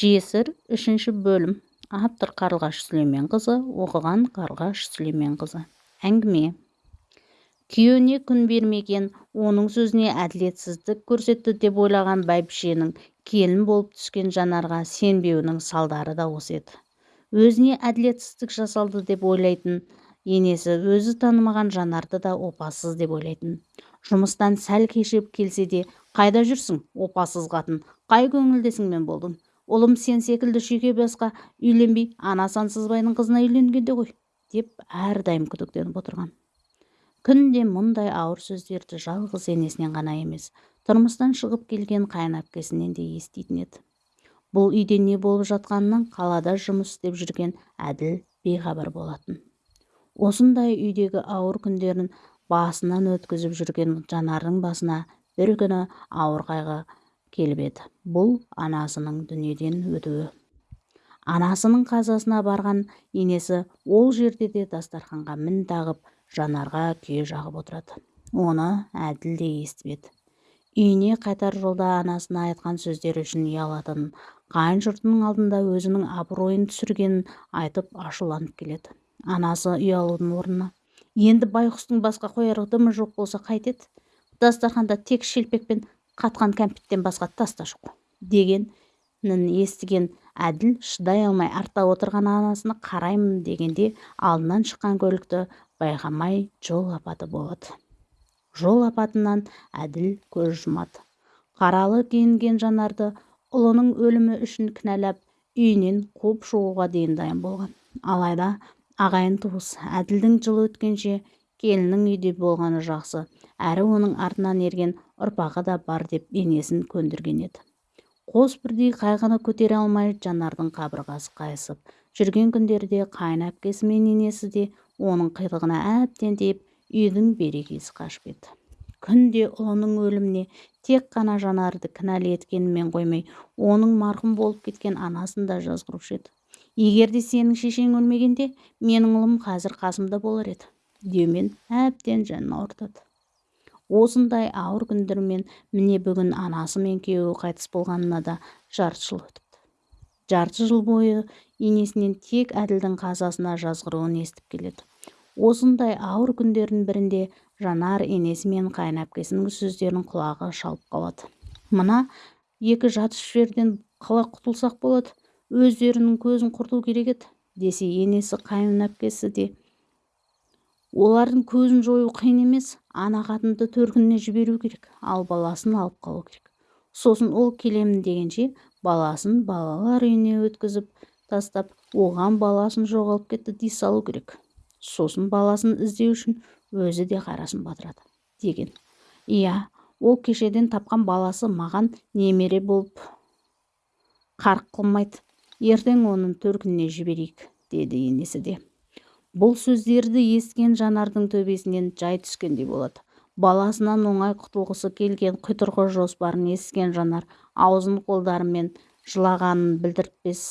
жесір үшінші бөлім. Автор қарлығаш сүлейменқызы оқыған қарлығаш сүлейменқызы. Әңгіме. Күйеуіне күн бермеген оның сөзіне әділетсіздік көрсетті деп ойлаған бәйбішенің келін болып түскен жанарға сенбеуінің салдары да осы еді. Өзіне әділетсіздік жасалды деп ойлайтын енесі өзі танымаған жанарды да опасыз деп ойлайтын. Жұмыстан сәл кешігіп келсе де қайда жүрсің опасыз қатын? Қай көңілдесіңмен болдың ұлым сен секілді шүйке басқа үйленбей ана сансызбайдың қызына үйленгенде ғой деп әрдайым күдіктеніп отырған. Күнде мұндай ауыр сөздерді жалғыз енесінен ғана емес тұрмыстан шығып келген қайынәпкесінен де еститін еді. Бұл үйде не болып жатқанынан қалада жұмыс істеп жүрген әділ бейхабар болатын. Осындай үйдегі ауыр күндерін басынан өткізіп жүрген жанардың басына бір күні ауыр қайғы келіп еді. Бұл анасының дүниеден өтуі. Анасының қазасына барған енесі ол жерде де дастарханға мін тағып жанарға күйе жағып отырады. Оны әділ де естіп еді. Үйіне қайтар жолда анасына айтқан сөздері үшін ұялатынын қайын жұртының алдында өзінің абыройын түсіргенін айтып ашуланып келеді. Анасы ұялудың орнына енді байғұстың басқа қояр дымы жоқ болса қайтеді? Дастарханда тек шелпек пен қатқан кәмпиттен басқа тас та жоқ дегенін естіген әділ шыдай алмай артта отырған анасына қараймын дегенде алдынан шыққан көлікті байқамай жол апаты болады. Жол апатынан әділ көз жұмады. Қаралы киінген жанарды ұлының өлімі үшін кінәлап үйінен қуып шығуға дейін дайын болған. Алайда ағайын туыс әділдің жылы өткенше келіннің үйде болғаны жақсы. әрі оның артынан ерген ұрпағы да бар деп енесін көндірген еді. Қос бірдей қайғыны көтере алмай жанардың қабырғасы қайысып жүрген күндерде қайын әпкесі мен енесі де оның қилығына әбден тиіп үйдің берекесі қашып еді күнде ұлының өліміне тек қана жанарды кінәлі еткенімен қоймай оның марқұм болып кеткен анасын да жазғырушы еді. Егер де сенің шешең өлмегенде менің ұлым қазір қасымда болар еді. Деумен әбден жанын ауыртады осындай ауыр күндермен міне бүгін анасы мен күйеуі қайтыс болғанына да жарты жыл өтіпті. Жарты жыл бойы енесінен тек әділдің қазасына жазғыруын естіп келеді. Осындай ауыр күндердің бірінде жанар енесі мен қайын әпкесінің сөздерін құлағы шалып қалады. Мына екі жат жерден қалай құтылсақ болады өздерінің көзін құрту керек еді десе енесі қайын әпкесі де олардың көзін жою қиын емес ана қатынды төркініне жіберу керек ал баласын алып қалу керек. Сосын ол келемін дегенше баласын балалар үйіне өткізіп тастап оған баласын жоғалып кетті дей салу керек. Сосын баласын іздеу үшін өзі де қарасын батырады деген. Иә ол кешеден тапқан баласы маған немере болып қарқ қылмайды. Ертең оның төркініне жіберейік деді енесі де. Бұл сөздерді естіген жанардың төбесінен жай түскендей болады. Баласынан оңай құтылғысы келген құйтырқы жоспарын естіген жанар аузын қолдарымен жылағанын білдіртпес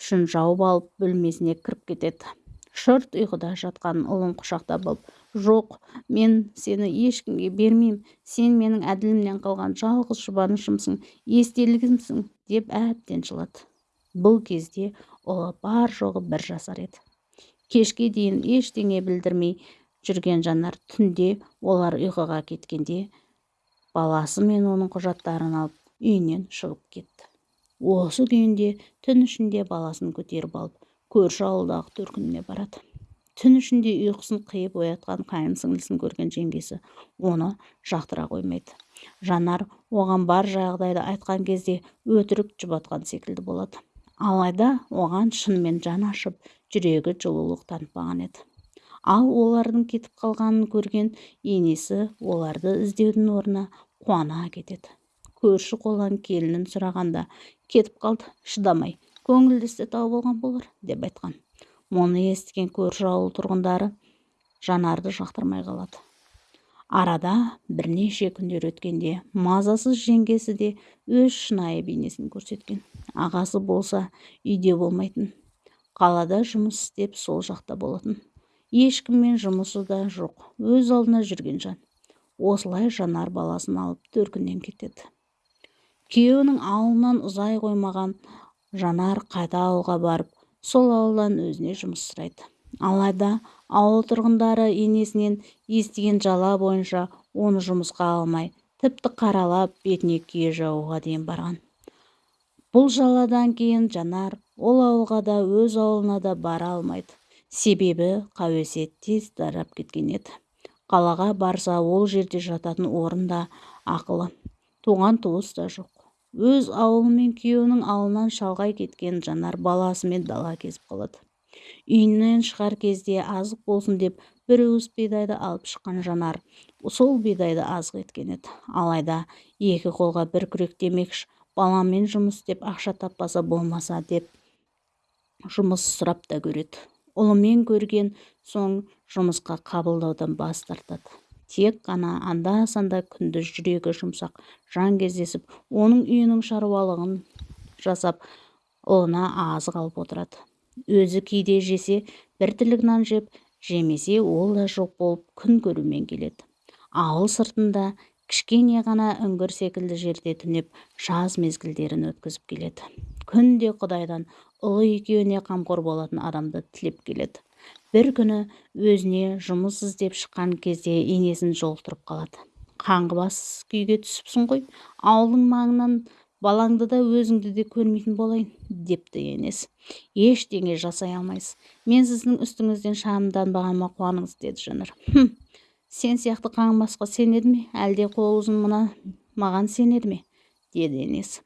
үшін жауып алып бөлмесіне кіріп кетеді. Шырт ұйқыда жатқан ұлын құшақтап алып жоқ мен сені ешкімге бермеймін. Сен менің әділімнен қалған жалғыз жұбанышымсың естелігімсің деп әбден жылады. Бұл кезде ұлы бар жоғы бір жасар еді. Кешке дейін ештеңе білдірмей жүрген жанар түнде олар ұйқыға кеткенде баласы мен оның құжаттарын алып үйінен шығып кетті. Осы күйінде түн ішінде баласын көтеріп алып көрші ауылдағы төркініне барады. Түн ішінде ұйқысын қиып оятқан қайын сіңлісін көрген жеңгесі оны жақтыра қоймайды. Жанар оған бар жағдайды айтқан кезде өтірік жұбатқан секілді болады. Алайда оған шынымен жан ашып жүрегі жылулық танытпаған еді. Ал олардың кетіп қалғанын көрген енесі оларды іздеудің орнына қуана кетеді. Көрші қолдан келінін сұрағанда кетіп қалды шыдамай көңілдісі тауып алған болар деп айтқан. Мұны естіген көрші ауыл тұрғындары жанарды жақтырмай қалады. Арада бірнеше күндер өткенде мазасыз жеңгесі де өз шынайы бейнесін көрсеткен. Ағасы болса үйде болмайтын қалада жұмыс істеп сол жақта болатын. Ешкіммен жұмысы да жоқ өз алдына жүрген жан. Осылай жанар баласын алып төркіннен кетеді. Күйеуінің ауылынан ұзай қоймаған жанар қайта ауылға барып сол ауылдан өзіне жұмыс сұрайды. Алайда ауыл тұрғындары енесінен естіген жала бойынша оны жұмысқа алмай тіпті қаралап бетіне күйе жағуға дейін барған. Бұл жаладан кейін жанар ол ауылға да өз ауылына да бара алмайды. Себебі қауесет тез тарап кеткен еді. Қалаға барса ол жерде жататын орын да ақылы. Туған туыс та жоқ. Өз ауылы мен күйеуінің ауылынан шалғай кеткен жанар баласымен дала кезіп қалады. Үйінен шығар кезде азық болсын деп бір уыс бидайды алып шыққан жанар сол бидайды азық еткен еді. Алайда екі қолға бір күрек демекш баламен жұмыс істеп ақша таппаса болмаса деп жұмыс сұрап та көреді. Ұлымен көрген соң жұмысқа қабылдаудан бас тартады. Тек қана анда-санда күндіз жүрегі жұмсақ жан кездесіп оның үйінің шаруалығын жасап ұлына азық алып отырады. Өзі кейде жесе бір тілік нан жеп жемесе ол да жоқ болып күн көрумен келеді. Ауыл сыртында кішкене ғана үңгір секілді жерде түнеп жаз мезгілдерін өткізіп келеді. Күнде құдайдан ұлы екеуіне қамқор болатын адамды тілеп келеді. бір күні өзіне жұмыс іздеп шыққан кезде енесін жолықтырып қалады. Қаңғыбас күйге түсіпсің ғой ауылдың маңынан балаңды да өзіңді де көрмейтін болайын депті енесі ештеңе жасай алмайсыз. Мен сіздің үстіңізден шағымданбағаныма қуаныңыз деді жанар. Хм сен сияқты қаңғыбасқа сенеді ме? Әлде қол ұзын мына маған сенеді ме деді енесі